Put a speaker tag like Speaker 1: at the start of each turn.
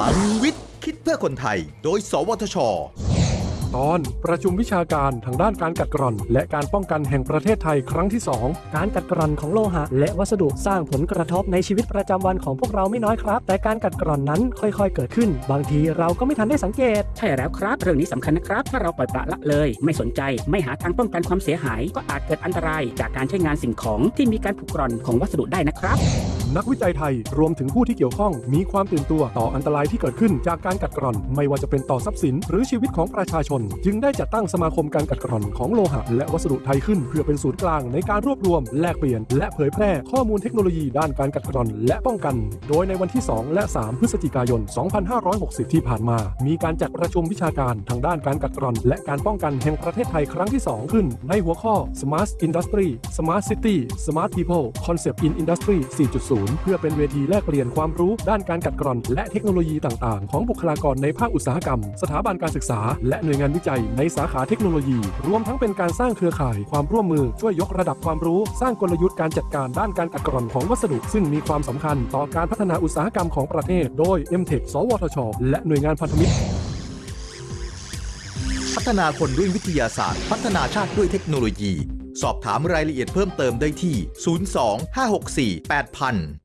Speaker 1: ลังวิทย์ คิดเพื่อคนไทย โดย สวทช
Speaker 2: ตอนประชุมวิชาการทางด้านการกัดกร่อน และการป้องกันแห่งประเทศไทยครั้งที่ 2
Speaker 3: การกัดกร่อนของโลหะ และวัสดุสร้างผลกระทบในชีวิตประจำวันของพวกเราไม่น้อยครับ แต่การกัดกร่อนนั้นค่อยๆ เกิดขึ้น บางทีเราก็ไม่ทันได้สังเกต
Speaker 4: ใช่แล้วครับ เรื่องนี้สำคัญนะครับ ถ้าเราปล่อยปละละเลย ไม่สนใจไม่หาทางป้องกันความเสียหาย ก็อาจเกิดอันตรายจากการใช้งานสิ่งของที่มีการผุกร่อนของวัสดุได้นะครับ
Speaker 2: นักวิจัยไทยรวมถึงผู้ที่เกี่ยวข้องมีความตื่นตัวต่ออันตรายที่เกิดขึ้นจากการกัดกร่อน ไม่ว่าจะเป็นต่อทรัพย์สิน หรือชีวิตของประชาชน จึงได้จัดตั้งสมาคมการกัดกร่อนของโลหะ และวัสดุไทยขึ้นเพื่อเป็นศูนย์กลางในการรวบรวม แลกเปลี่ยน และเผยแพร่ข้อมูลเทคโนโลยีด้านการกัดกร่อน และป้องกัน โดยในวันที่ 2 และ 3 พฤศจิกายน 2560 ที่ผ่านมา มีการจัดประชุมวิชาการทางด้านการกัดกร่อน และการป้องกันแห่งประเทศไทยครั้งที่ 2 ขึ้น ในหัวข้อ Smart Industry Smart City Smart People Concept in Industry 4.0เพื่อเป็นเวทีแลกเปลี่ยนความรู้ด้านการกัดกร่อน และเทคโนโลยีต่างๆ ของบุคลากรในภาคอุตสาหกรรม สถาบันการศึกษา และหน่วยงานวิจัยในสาขาเทคโนโลยี รวมทั้งเป็นการสร้างเครือข่ายความร่วมมือช่วยยกระดับความรู้ สร้างกลยุทธ์การจัดการด้านการกัดกร่อนของวัสดุ ซึ่งมีความสำคัญต่อการพัฒนาอุตสาหกรรมของประเทศ โดย MTech สวทช และหน่วยงานพันธมิตร
Speaker 1: พัฒนาคนด้วยวิทยาศาสตร์ พัฒนาชาติด้วยเทคโนโลยี สอบถามรายละเอียดเพิ่มเติมได้ที่ 02 564 8000